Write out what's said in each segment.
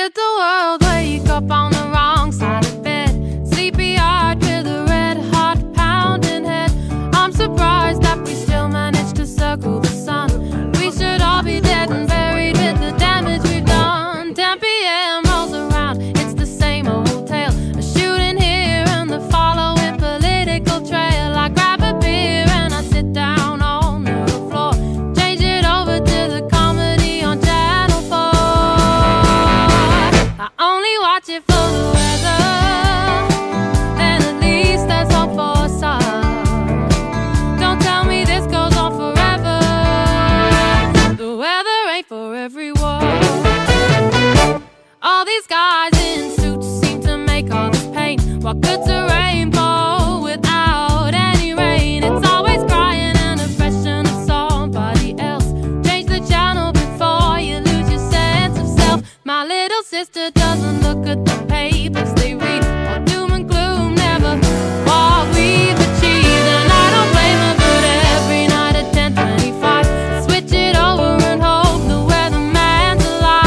Did the world wake up on the for the weather. Then at least there's hope for. Don't tell me this goes on forever. The weather ain't for everyone. All these guys in suits seem to make all this pain. What good's sister doesn't look at the papers they read. All doom and gloom, never what we've achieved. And I don't blame her, but every night at 10:25, switch it over and hope the weatherman's alive.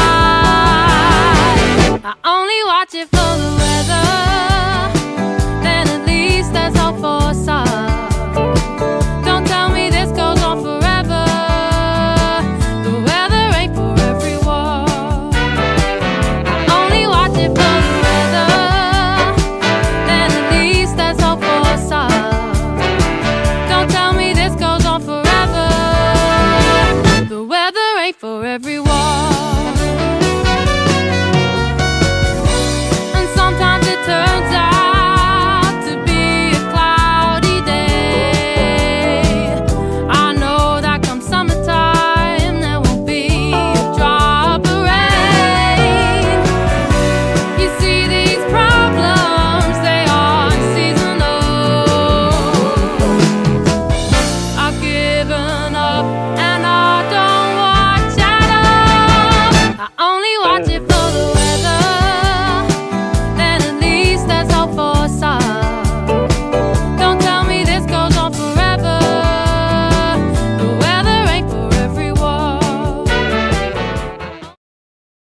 I only watch it for